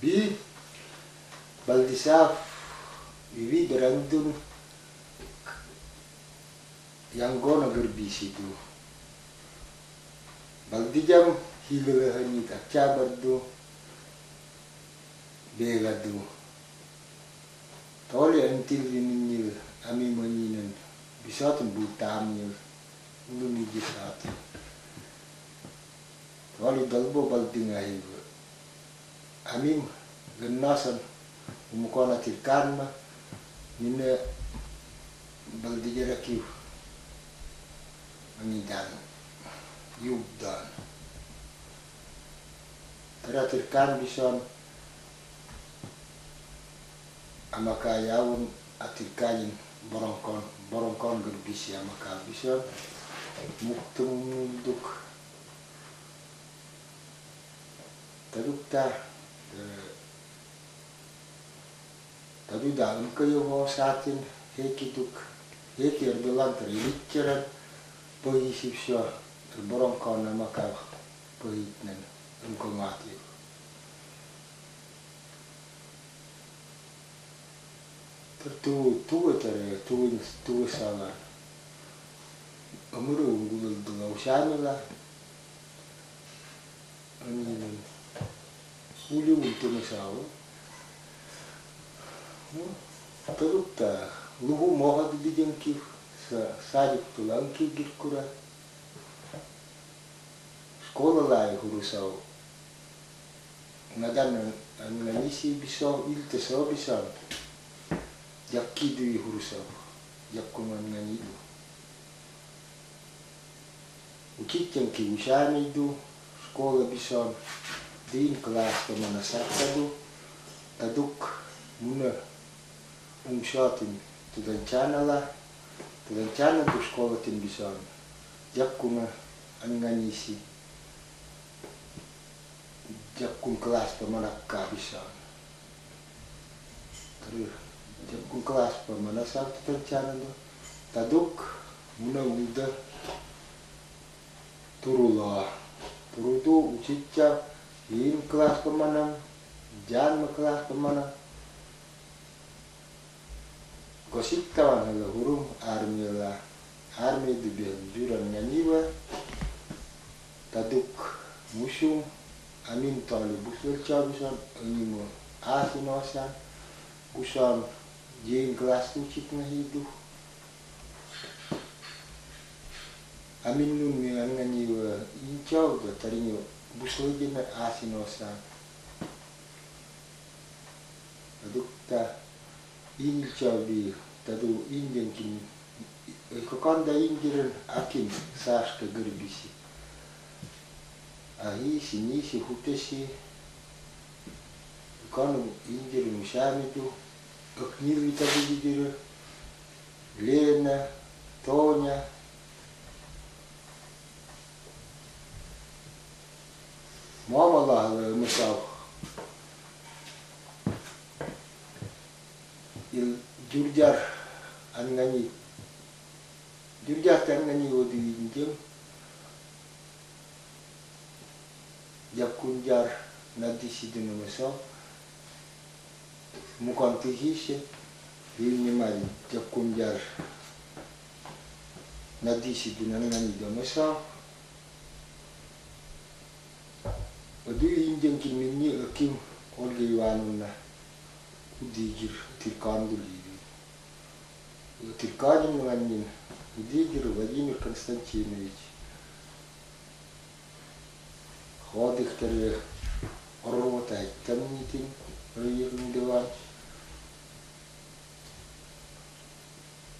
bi baldisaf vivi berantun yang gona gerbisi tu. Baldijam tu. Bega tu tole antil ini ami manyinan bisa tu butamnya ulu ni jisatu tole dalbo baldingahi ami gennasan umukona tirkan ma nina baldijara kiu mangidan yugdan tara tirkan bison amaka yawun atirkanin borongkon borongkon gerbisi amaka bison muktung duk tadukta Тогда Данка его сатин, эки тук, эки ербилан триликкера, поиси все, ербором кона макав, поитнен, имкоматли. Ту, ту это, ту, ту сала. Амуру угулал дула ушамила. Улюм тумасава. Атылыпта лугу моғады деген кив, садик тулан кигир кура. Школа лай хурусау. Надан на миссии бисау, илте сау бисау. Яккиду и хурусау. Яккума на ниду. Учитель кивушами иду, школа бисау. Дин класс по монасатаду. Тадук мунер. Taduk muna umshatin tudancana du sekolah tin bisa jakkuna anganisi jakkun kelas pemanakka bisa terus jakkun kelas pemana sakta tudancana du taduk muna muda turula turu tu ucicca in kelas pemanang jan kelas pemanang gosip tawan hala hurum armi la armi di juran nganiwa taduk musyum amin tali busul cabusan animo asinosan usan jin kelas ucit ngahidu amin nun mi nganiwa incau da tarinyo busul jina asinosan taduk ta 인격이 따도 인견긴 그간다 인기는 아낀 사스카 그리비시 아이시 니시 후테시 그간은 인기를 무시하미도 억니비 따비기기를 Лена, Тоня. Мама лагала мисав. Misal mukanti hishe yini mari jakunjar nadi sidino ngani do misal Adu injen kin minni akim olge iwanunna udigir tirkandu lidi Затыльканин Ранин, Дигер Владимир Константинович. Ходыхтары Рота Камнитин, Райерный диван.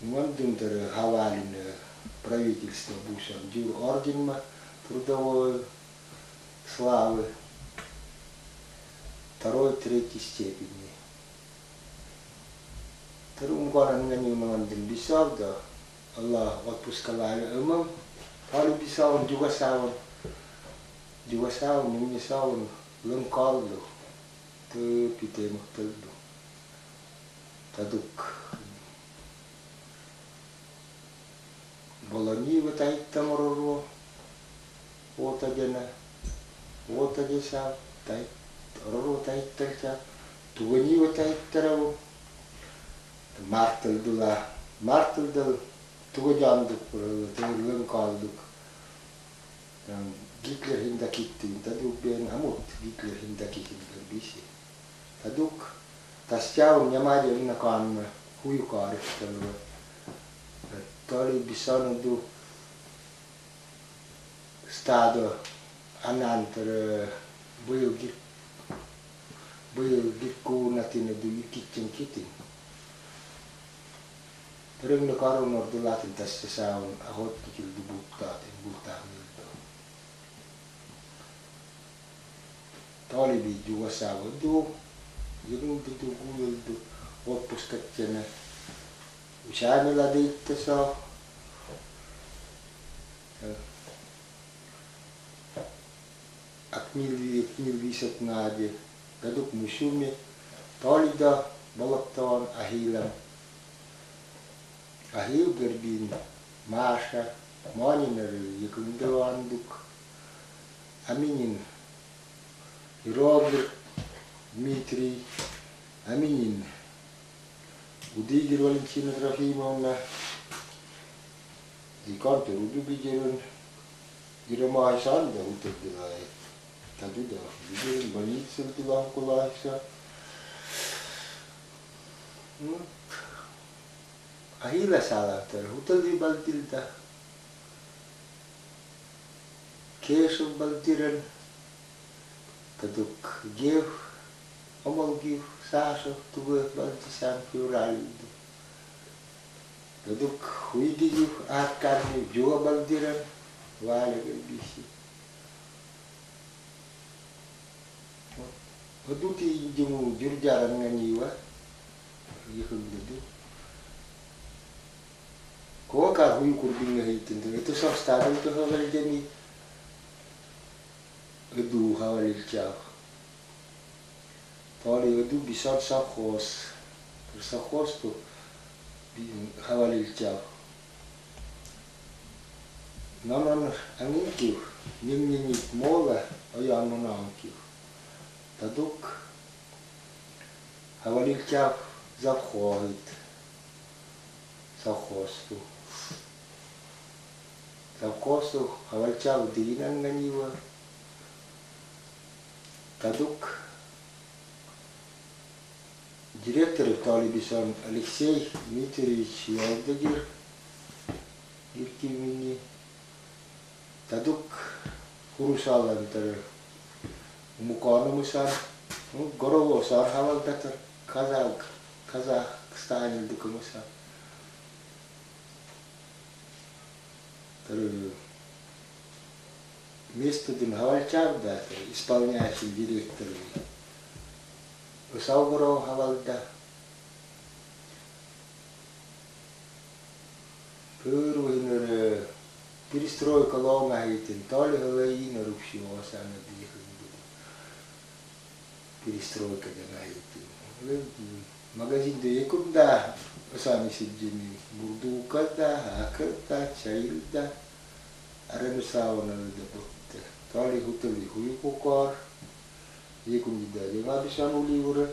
Мандымдары Хавалин, правительство Буша, Дюр Орден трудовой славы второй, третьей степени. Terus orang dengan yang bisa dah. Allah waktu sekali emang kalau bisa juga sahun juga sahun ini sahun lengkal lo tu pite maktal lo taduk. Bolani batai tamororo wota jana. Wota jesa tai ororo taittal cha tuganiwa taittaravu martal dula marttırdılar. Marttırdık, tuğcandık, tuğurlun kaldık. Yani Gitlerinde gittiin, taduk ben hamut Gitlerinde gittiin bisi. Taduk, tas jaun ja maidinnakaan huikaaristelu. Tolibi sanodu stado anantar bujugikkuunatin du kitchen kitin. Buyu git buyu git kuunatin du kitchen kitin Terus ne karun ordu latin tässä saun ahotti kildu buttaatin buttaa milto. Tali bi juga sawa du yung du du gulul du oppus katsene. Usaimilla diitte saa. Akmil akmil viisat naadi. Kaduk musumi. Talida valattavan ahilam. Ahil gerbin Маша, Манинер, Якундевандук, Аминин, и Роберт, Дмитрий, Аминин, Удигер Валентина Трофимовна, и Кантер Удубигерен, Ирамай Санда утырдыла, тадуда, Удигерен больница дела кулайса. Ну, ahila salatar di baltilta kesu baltiran taduk gev omal gev saso tuwe baltisan fiuralidu taduk huidi gev akarni jua baltiran wale bisi. Waduti jumu jurjaran nganiwa yihun dudu Koka hun kupinga hitin tu itu sok stadum tu sok kali jeni. Edu hawal ilchau. Poli edu bisot sok hos. Sok hos tu hawal ilchau. Naman angin kiu. Nim nim nit mola oyan mona kiu. Taduk hawal ilchau zavhozit. Совхоз тут. Lakosuk awalchaw dinan naniwa Кадук, директор Талибисан Алексей Дмитриевич Ялдагир, Гиркимини, Кадук. Курусалан Тары, Мукану Мусан, ну, Горово Сархавал Татар, Казах, Казахстане Дукамусан. Димхавальчар, да, исполняющий директор. Усаугуров Хавалда. Пырвинер перестройка лома хитин, толи галаина рубшиоса на диханду. Перестройка да хитин. Магазин да якунда, sami sijjini murdukada hakata chailda aranu Arenusaunan de putte. Tali huteli huikukar. Liikunnida jengadisan uliure.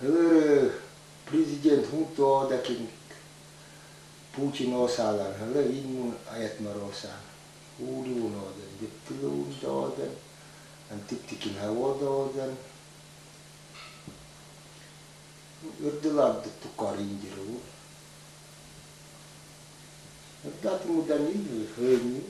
Hörö president huntó dekink Putin országán, hörö innun ajetmar ország. Uuriun oden, gyöptilun oden, antiktikin havoda oden. Ördöladdı tukar indirú. Le plat de le.